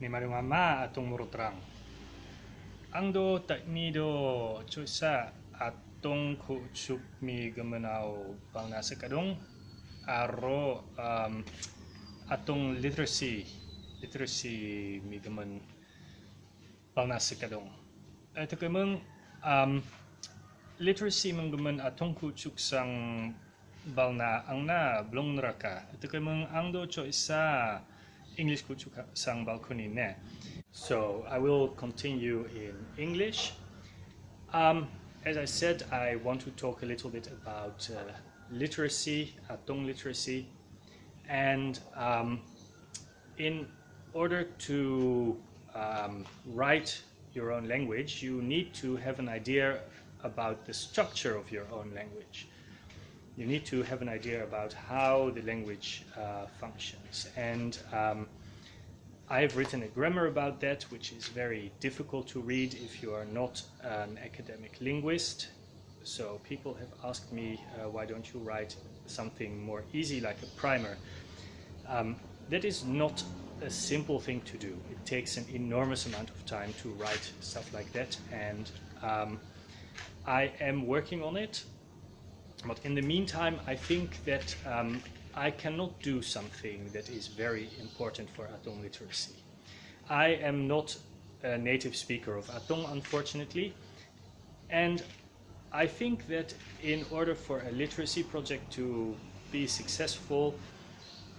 ni marumama atong murutrang. Angdo taknido chusa atong kuchup mi gamanao pang nasa kadong aro um, atong literacy literacy mi gaman pang nasa kadong. Ito kamang um, literacy mang gaman atong kuchuk sang balna ang na blong naraka. Ito kamang angdo cho isa English ku chuk sang balkoni ne. So I will continue in English. Um, as I said, I want to talk a little bit about uh, literacy, Atong literacy, and um, in order to um, write your own language, you need to have an idea about the structure of your own language. You need to have an idea about how the language uh, functions. And um, I have written a grammar about that, which is very difficult to read if you are not an academic linguist. So people have asked me, uh, why don't you write something more easy like a primer? Um, that is not a simple thing to do. It takes an enormous amount of time to write stuff like that, and um, I am working on it. But in the meantime, I think that um, I cannot do something that is very important for Atong literacy. I am not a native speaker of Atong, unfortunately, and I think that in order for a literacy project to be successful,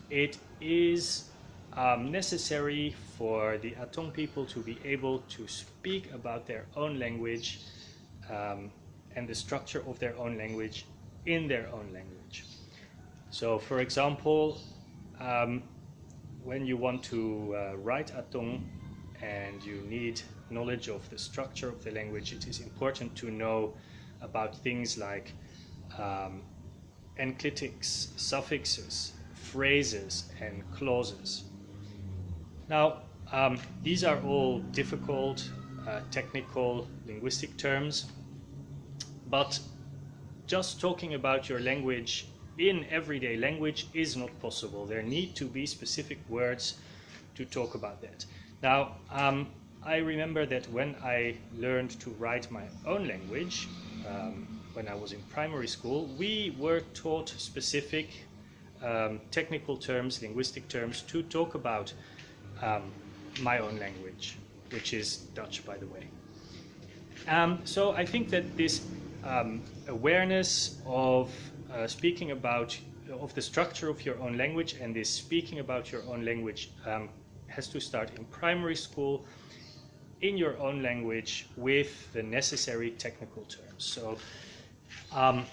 it is um, necessary for the Atong people to be able to speak about their own language um, and the structure of their own language in their own language. So for example, um, when you want to uh, write Atong and you need knowledge of the structure of the language, it is important to know about things like um, enclitics, suffixes, phrases, and clauses. Now, um, these are all difficult, uh, technical, linguistic terms, but just talking about your language in everyday language is not possible. There need to be specific words to talk about that. Now, um, I remember that when I learned to write my own language, um, when I was in primary school, we were taught specific um, technical terms, linguistic terms, to talk about um, my own language, which is Dutch, by the way. Um, so I think that this um, awareness of uh, speaking about of the structure of your own language and this speaking about your own language um, has to start in primary school in your own language with the necessary technical terms. So um,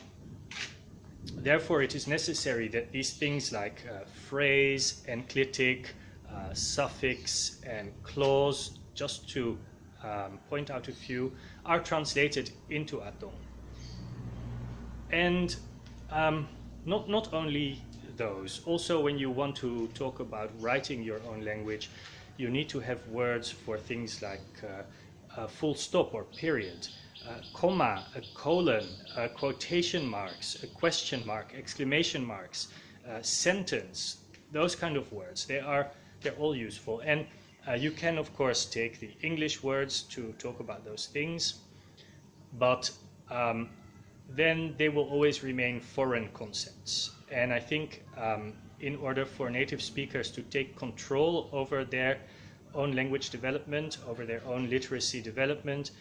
therefore it is necessary that these things like uh, phrase, enclitic, uh, suffix and clause, just to um, point out a few, are translated into Atong. And um, not, not only those, also when you want to talk about writing your own language, you need to have words for things like uh, full stop or period, comma, a colon, quotation marks, a question mark, exclamation marks, sentence, those kind of words. They are, they're all useful. And uh, you can, of course, take the English words to talk about those things, but um, then they will always remain foreign concepts. And I think um, in order for native speakers to take control over their own language development, over their own literacy development,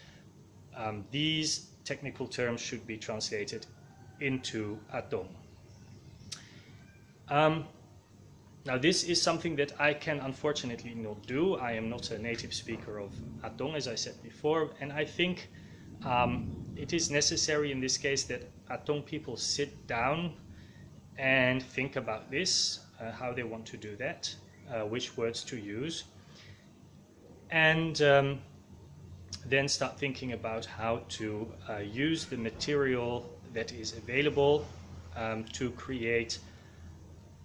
um, these technical terms should be translated into Atong. Um, now this is something that I can unfortunately not do. I am not a native speaker of Atong, as I said before, and I think um, it is necessary in this case that Atong people sit down and think about this, uh, how they want to do that, uh, which words to use, and um, then start thinking about how to uh, use the material that is available um, to create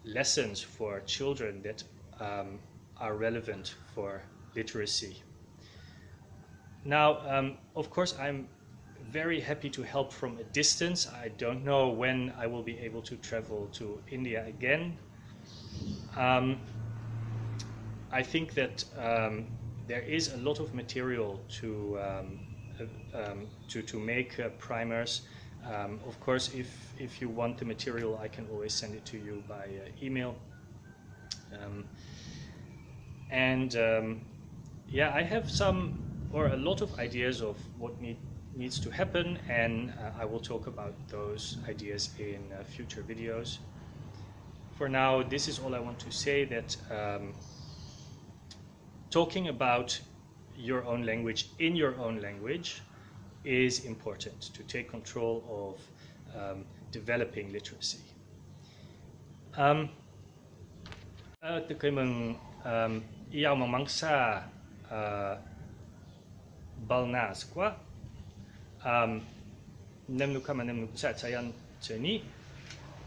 lessons for children that um, are relevant for literacy. Now, um, of course, I'm very happy to help from a distance. I don't know when I will be able to travel to India again. Um, I think that um, there is a lot of material to um, uh, um, to to make uh, primers. Um, of course, if if you want the material, I can always send it to you by uh, email. And yeah, I have some or a lot of ideas of what need, needs to happen, and uh, I will talk about those ideas in uh, future videos. For now, this is all I want to say that um, talking about your own language in your own language is important to take control of um, developing literacy. Um, uh, từ cái mình um, yêu mà mang sa uh, Balnasqua, um, nemnukama nemnuk satsayan ceni,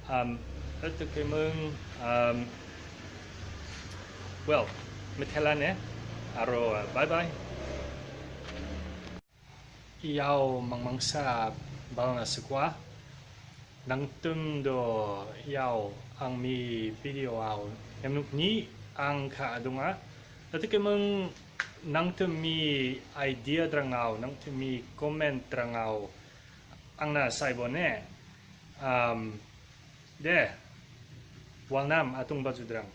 um, ötökemung, um, well, metelane, aro uh, bye-bye. Iau mangmangsa Balnasqua, nangtum do iau ang mi video au nemnuk ni ang ka adunga, ötökemung nang tu mi idea drangao nang tu mi comment drangao. Ang na sai bone um de. Walnam atung baju drang